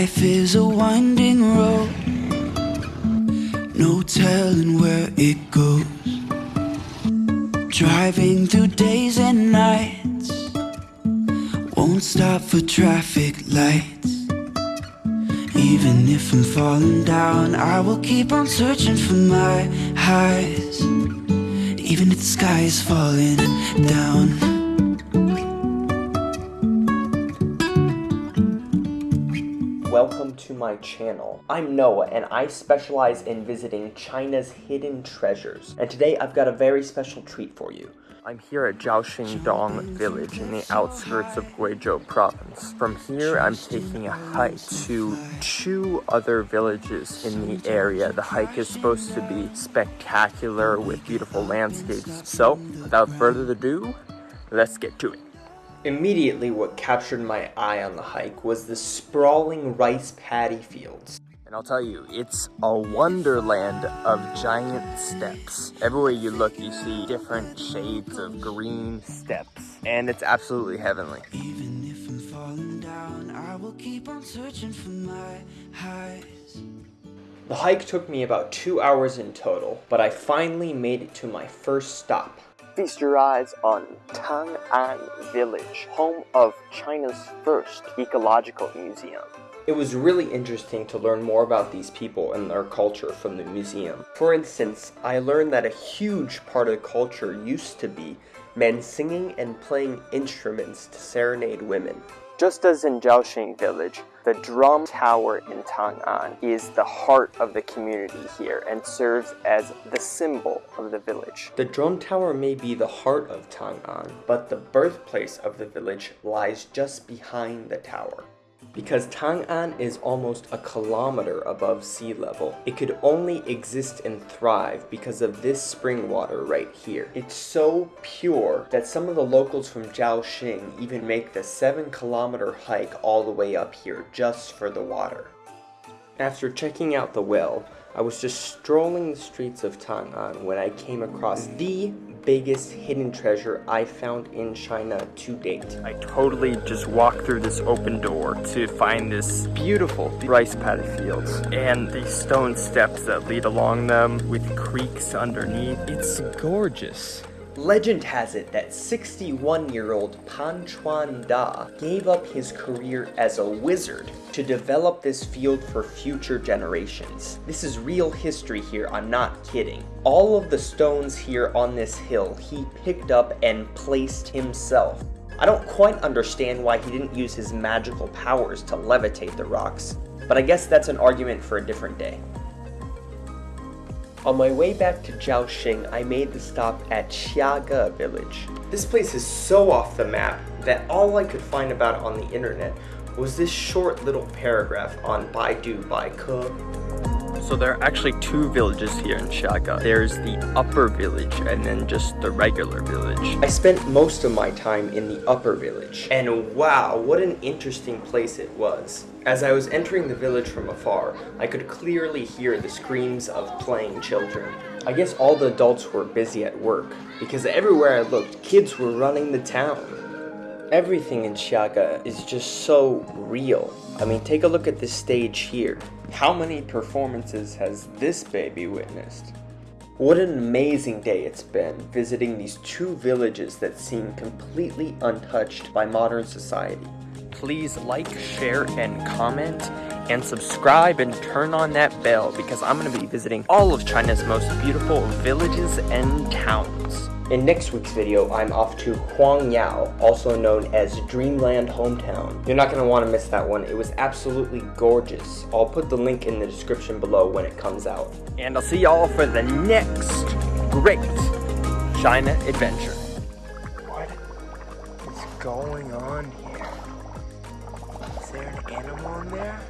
Life is a winding road, no telling where it goes. Driving through days and nights, won't stop for traffic lights. Even if I'm falling down, I will keep on searching for my highs. Even if the sky is falling down. Welcome to my channel. I'm Noah and I specialize in visiting China's hidden treasures. And today I've got a very special treat for you. I'm here at Zhaoxing Dong village in the outskirts of Guizhou province. From here, I'm taking a hike to two other villages in the area. The hike is supposed to be spectacular with beautiful landscapes. So, without further ado, let's get to it. Immediately what captured my eye on the hike was the sprawling rice paddy fields. And I'll tell you, it's a wonderland of giant steps. Everywhere you look, you see different shades of green steps. And it's absolutely heavenly. Even if I'm falling down, I will keep on searching for my highs. The hike took me about two hours in total, but I finally made it to my first stop. Feast your eyes on Tang'an Village, home of China's first ecological museum. It was really interesting to learn more about these people and their culture from the museum. For instance, I learned that a huge part of the culture used to be men singing and playing instruments to serenade women. Just as in Zhaoxing village, the drum tower in Tang'an is the heart of the community here and serves as the symbol of the village. The drum tower may be the heart of Tang'an, but the birthplace of the village lies just behind the tower. Because Tang'an is almost a kilometer above sea level, it could only exist and thrive because of this spring water right here. It's so pure that some of the locals from Zhaoxing even make the 7 kilometer hike all the way up here just for the water. After checking out the well, I was just strolling the streets of Tang'an when I came across the biggest hidden treasure I found in China to date. I totally just walked through this open door to find this beautiful rice paddy fields and these stone steps that lead along them with creeks underneath. It's gorgeous. Legend has it that 61-year-old Pan Chuan Da gave up his career as a wizard to develop this field for future generations. This is real history here, I'm not kidding. All of the stones here on this hill he picked up and placed himself. I don't quite understand why he didn't use his magical powers to levitate the rocks, but I guess that's an argument for a different day. On my way back to Zhaoxing, I made the stop at Xiage village. This place is so off the map that all I could find about it on the internet was this short little paragraph on Baidu Baike. So there are actually two villages here in Xiage. There's the upper village and then just the regular village. I spent most of my time in the upper village. And wow, what an interesting place it was. As I was entering the village from afar, I could clearly hear the screams of playing children. I guess all the adults were busy at work, because everywhere I looked, kids were running the town. Everything in Xiage is just so real. I mean, take a look at this stage here. How many performances has this baby witnessed? What an amazing day it's been visiting these two villages that seem completely untouched by modern society please like, share, and comment, and subscribe and turn on that bell because I'm going to be visiting all of China's most beautiful villages and towns. In next week's video, I'm off to Huangyao, also known as Dreamland Hometown. You're not going to want to miss that one. It was absolutely gorgeous. I'll put the link in the description below when it comes out. And I'll see y'all for the next great China adventure. What is going on here? Is there an animal in there?